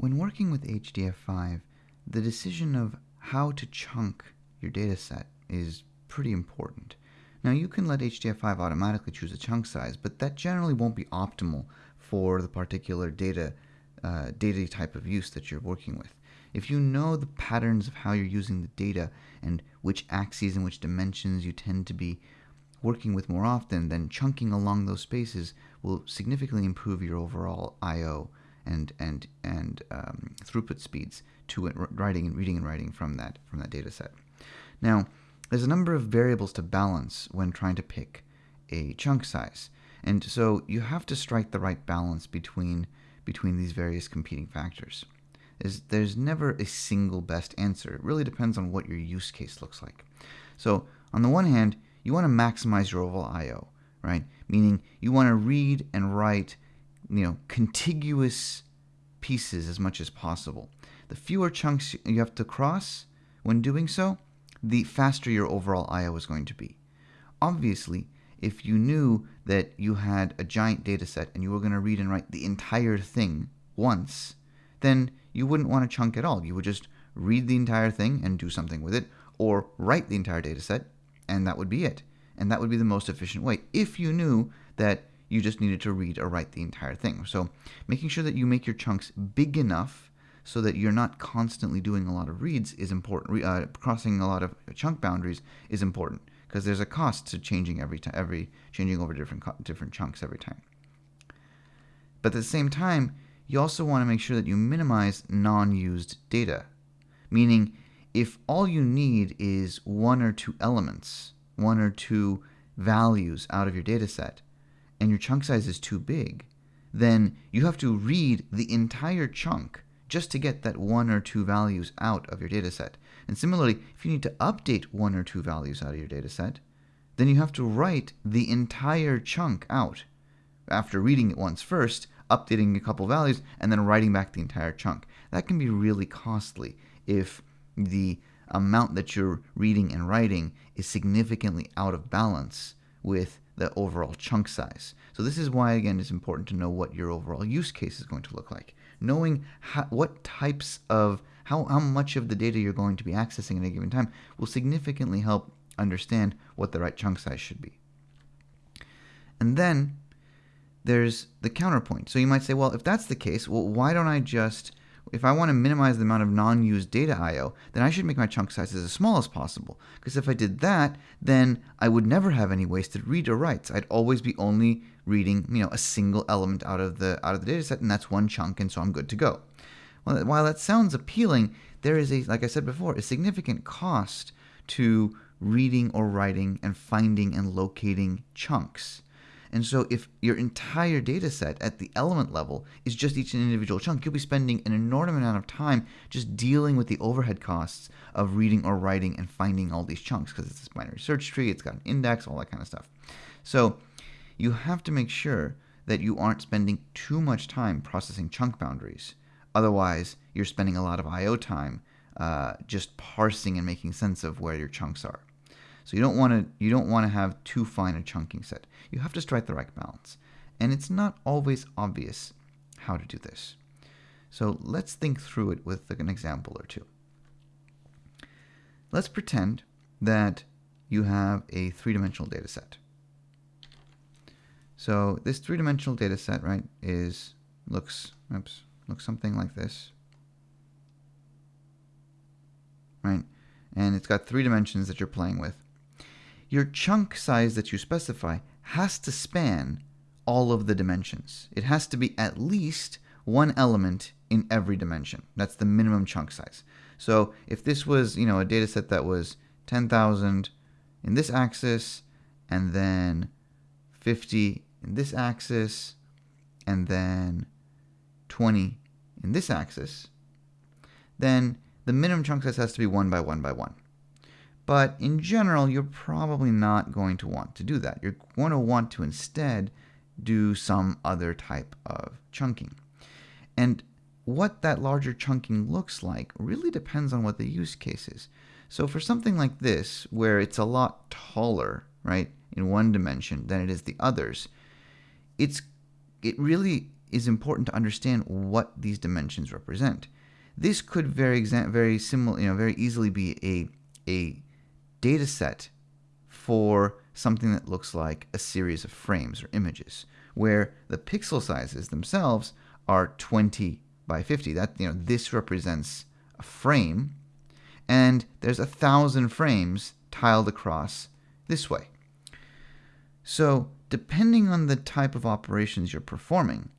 When working with HDF5, the decision of how to chunk your dataset is pretty important. Now you can let HDF5 automatically choose a chunk size, but that generally won't be optimal for the particular data, uh, data type of use that you're working with. If you know the patterns of how you're using the data and which axes and which dimensions you tend to be working with more often, then chunking along those spaces will significantly improve your overall I/O and and and um, throughput speeds to it, writing and reading and writing from that from that data set. Now, there's a number of variables to balance when trying to pick a chunk size, and so you have to strike the right balance between between these various competing factors. There's, there's never a single best answer. It really depends on what your use case looks like. So on the one hand, you want to maximize your overall I/O, right? Meaning you want to read and write, you know, contiguous pieces as much as possible. The fewer chunks you have to cross when doing so, the faster your overall I/O is going to be. Obviously, if you knew that you had a giant data set and you were going to read and write the entire thing once, then you wouldn't want to chunk at all. You would just read the entire thing and do something with it, or write the entire data set, and that would be it. And that would be the most efficient way if you knew that you just needed to read or write the entire thing. So making sure that you make your chunks big enough so that you're not constantly doing a lot of reads is important. Uh, crossing a lot of chunk boundaries is important because there's a cost to changing every time, every changing over different different chunks every time. But at the same time, you also want to make sure that you minimize non-used data, meaning if all you need is one or two elements, one or two values out of your data set, and your chunk size is too big, then you have to read the entire chunk just to get that one or two values out of your data set. And similarly, if you need to update one or two values out of your data set, then you have to write the entire chunk out after reading it once first, updating a couple values, and then writing back the entire chunk. That can be really costly if the amount that you're reading and writing is significantly out of balance with the overall chunk size. So this is why, again, it's important to know what your overall use case is going to look like. Knowing how, what types of, how, how much of the data you're going to be accessing at a given time will significantly help understand what the right chunk size should be. And then there's the counterpoint. So you might say, well, if that's the case, well, why don't I just if I want to minimize the amount of non-used data I/O, then I should make my chunk sizes as small as possible. Because if I did that, then I would never have any wasted read or writes. I'd always be only reading, you know, a single element out of the out of the data set, and that's one chunk, and so I'm good to go. Well, while that sounds appealing, there is a, like I said before, a significant cost to reading or writing and finding and locating chunks. And so if your entire data set at the element level is just each individual chunk, you'll be spending an enormous amount of time just dealing with the overhead costs of reading or writing and finding all these chunks because it's this binary search tree, it's got an index, all that kind of stuff. So you have to make sure that you aren't spending too much time processing chunk boundaries. Otherwise, you're spending a lot of I.O. time uh, just parsing and making sense of where your chunks are. So you don't want to you don't want to have too fine a chunking set. You have to strike the right balance. And it's not always obvious how to do this. So let's think through it with an example or two. Let's pretend that you have a three-dimensional data set. So this three-dimensional data set, right, is looks oops, looks something like this. Right? And it's got three dimensions that you're playing with your chunk size that you specify has to span all of the dimensions. It has to be at least one element in every dimension. That's the minimum chunk size. So if this was, you know, a data set that was 10,000 in this axis, and then 50 in this axis, and then 20 in this axis, then the minimum chunk size has to be 1 by 1 by 1. But in general, you're probably not going to want to do that. You're going to want to instead do some other type of chunking. And what that larger chunking looks like really depends on what the use case is. So for something like this, where it's a lot taller, right, in one dimension than it is the others, it's it really is important to understand what these dimensions represent. This could very very similar, you know, very easily be a a data set for something that looks like a series of frames or images, where the pixel sizes themselves are 20 by 50. That you know, this represents a frame, and there's a thousand frames tiled across this way. So, depending on the type of operations you're performing,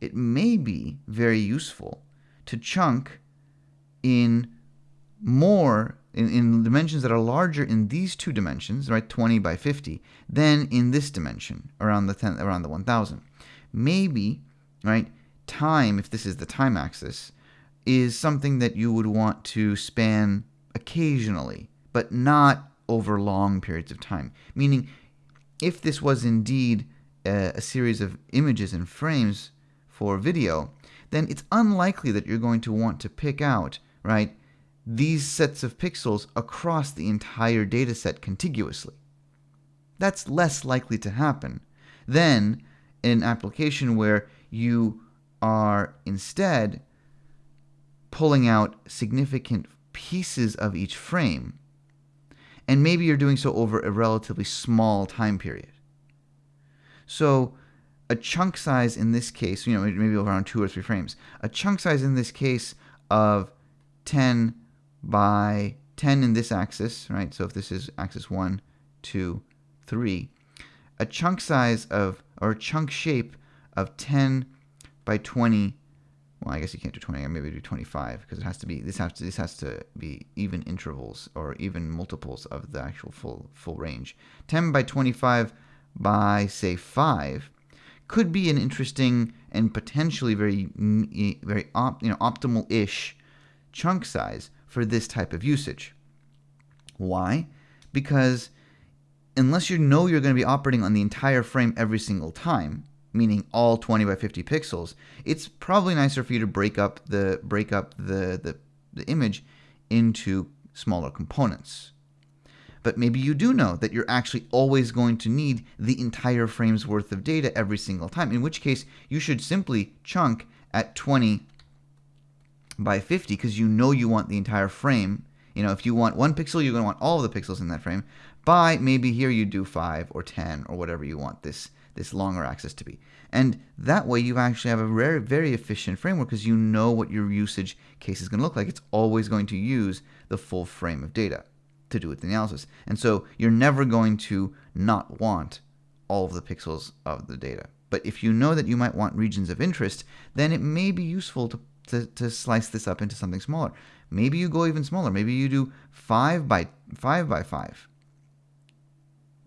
it may be very useful to chunk in more in, in dimensions that are larger in these two dimensions, right, 20 by 50, than in this dimension around the 10, around the 1000. Maybe, right, time, if this is the time axis, is something that you would want to span occasionally, but not over long periods of time. Meaning, if this was indeed a, a series of images and frames for video, then it's unlikely that you're going to want to pick out, right, these sets of pixels across the entire dataset contiguously. That's less likely to happen than an application where you are instead pulling out significant pieces of each frame. And maybe you're doing so over a relatively small time period. So a chunk size in this case, you know, maybe around two or three frames, a chunk size in this case of 10 by 10 in this axis, right? So if this is axis 1, 2, 3, a chunk size of, or a chunk shape of 10 by 20, well, I guess you can't do 20, maybe do 25, because it has to be, this has to, this has to be even intervals, or even multiples of the actual full, full range. 10 by 25 by, say, 5, could be an interesting and potentially very, very op, you know, optimal-ish chunk size for this type of usage. Why? Because unless you know you're going to be operating on the entire frame every single time, meaning all 20 by 50 pixels, it's probably nicer for you to break up the break up the, the, the image into smaller components. But maybe you do know that you're actually always going to need the entire frame's worth of data every single time, in which case you should simply chunk at 20 by 50 because you know you want the entire frame. You know, if you want one pixel, you're going to want all of the pixels in that frame. By maybe here you do 5 or 10 or whatever you want this this longer axis to be. And that way you actually have a very, very efficient framework because you know what your usage case is going to look like. It's always going to use the full frame of data to do the analysis. And so you're never going to not want all of the pixels of the data. But if you know that you might want regions of interest, then it may be useful to to, to slice this up into something smaller. Maybe you go even smaller. Maybe you do five by five by five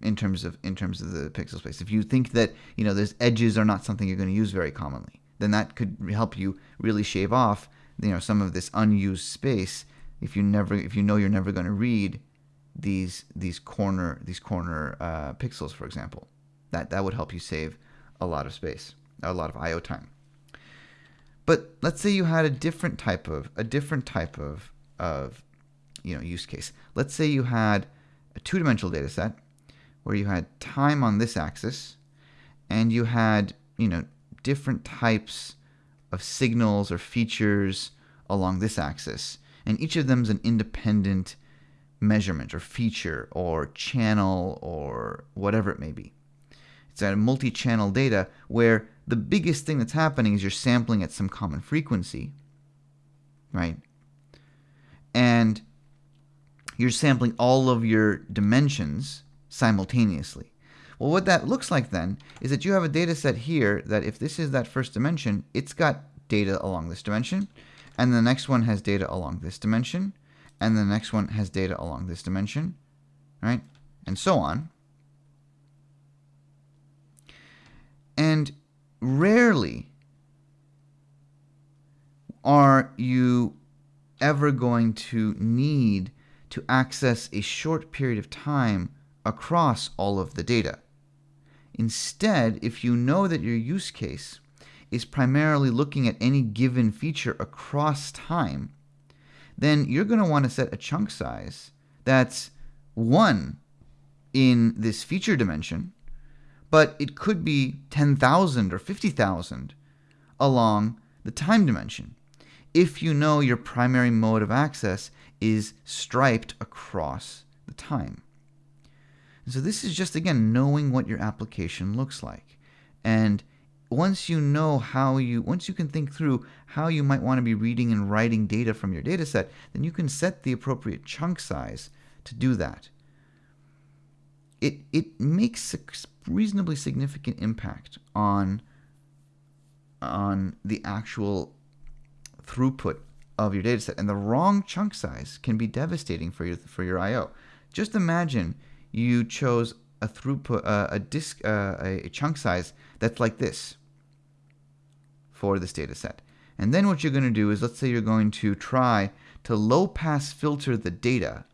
in terms of in terms of the pixel space. If you think that you know there's edges are not something you're going to use very commonly, then that could help you really shave off you know some of this unused space. If you never if you know you're never going to read these these corner these corner uh, pixels, for example, that that would help you save a lot of space, a lot of I/O time. But let's say you had a different type of a different type of of you know use case. Let's say you had a two-dimensional data set where you had time on this axis and you had, you know, different types of signals or features along this axis. And each of them is an independent measurement or feature or channel or whatever it may be. It's a multi-channel data where the biggest thing that's happening is you're sampling at some common frequency, right? And you're sampling all of your dimensions simultaneously. Well, what that looks like then is that you have a data set here that if this is that first dimension, it's got data along this dimension, and the next one has data along this dimension, and the next one has data along this dimension, right? And so on. And rarely are you ever going to need to access a short period of time across all of the data. Instead, if you know that your use case is primarily looking at any given feature across time, then you're going to want to set a chunk size that's 1 in this feature dimension but it could be 10,000 or 50,000 along the time dimension if you know your primary mode of access is striped across the time. so this is just, again, knowing what your application looks like. And once you know how you, once you can think through how you might want to be reading and writing data from your data set, then you can set the appropriate chunk size to do that. It, it makes reasonably significant impact on, on the actual throughput of your data set. And the wrong chunk size can be devastating for your, for your I.O. Just imagine you chose a throughput, uh, a disk, uh, a chunk size that's like this for this data set. And then what you're going to do is, let's say you're going to try to low pass filter the data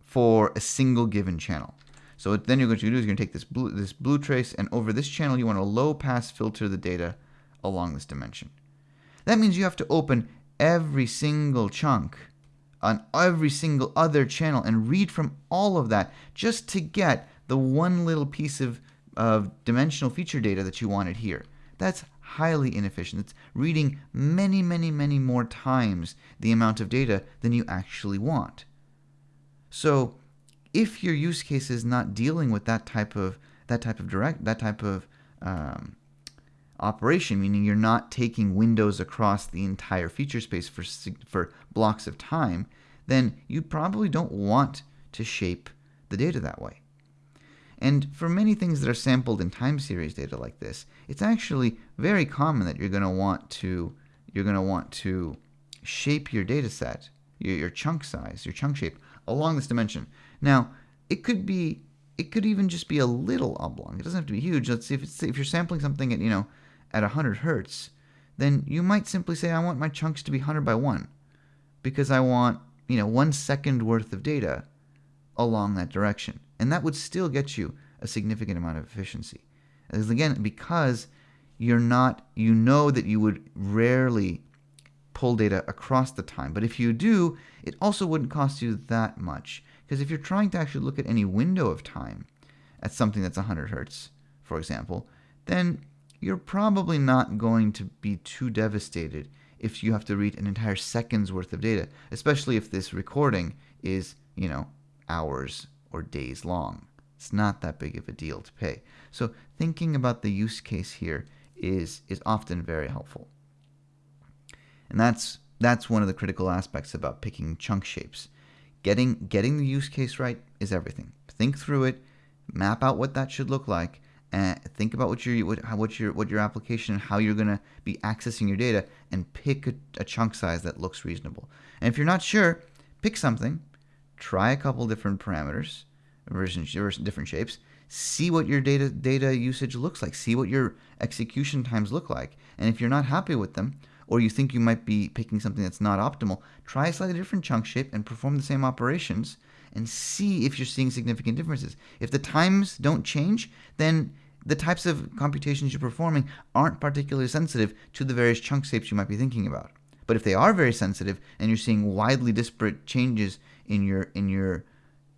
for a single given channel. So then you're going to do is you're going to take this blue, this blue trace and over this channel you want to low pass filter the data along this dimension. That means you have to open every single chunk on every single other channel and read from all of that just to get the one little piece of, of dimensional feature data that you wanted here. That's highly inefficient. It's reading many, many, many more times the amount of data than you actually want. So if your use case is not dealing with that type of that type of direct that type of um, operation, meaning you're not taking windows across the entire feature space for, for blocks of time, then you probably don't want to shape the data that way. And for many things that are sampled in time series data like this, it's actually very common that you're going to want to you're going to want to shape your data set, your, your chunk size, your chunk shape along this dimension. Now, it could be it could even just be a little oblong. It doesn't have to be huge. Let's see if it's if you're sampling something at, you know, at 100 hertz, then you might simply say, I want my chunks to be 100 by 1 because I want, you know, one second worth of data along that direction. And that would still get you a significant amount of efficiency. As again, because you're not, you know that you would rarely pull data across the time. But if you do, it also wouldn't cost you that much. Because if you're trying to actually look at any window of time at something that's 100 hertz, for example, then you're probably not going to be too devastated if you have to read an entire second's worth of data, especially if this recording is, you know, hours or days long. It's not that big of a deal to pay. So thinking about the use case here is is often very helpful. And that's that's one of the critical aspects about picking chunk shapes. Getting getting the use case right is everything. Think through it, map out what that should look like, and think about what your what, what your what your application and how you're going to be accessing your data and pick a, a, chunk size that looks reasonable. And if you're not sure, pick something, try a couple different parameters, versions, different shapes, see what your data data usage looks like, see what your execution times look like. And if you're not happy with them, or you think you might be picking something that's not optimal, try a slightly different chunk shape and perform the same operations and see if you're seeing significant differences. If the times don't change, then the types of computations you're performing aren't particularly sensitive to the various chunk shapes you might be thinking about. But if they are very sensitive and you're seeing widely disparate changes in your in your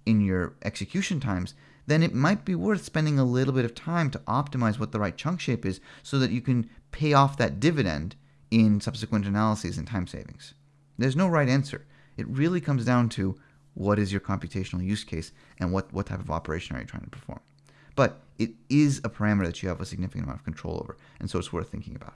in your execution times, then it might be worth spending a little bit of time to optimize what the right chunk shape is so that you can pay off that dividend in subsequent analyses and time savings. There's no right answer. It really comes down to what is your computational use case and what, what type of operation are you trying to perform. But it is a parameter that you have a significant amount of control over, and so it's worth thinking about.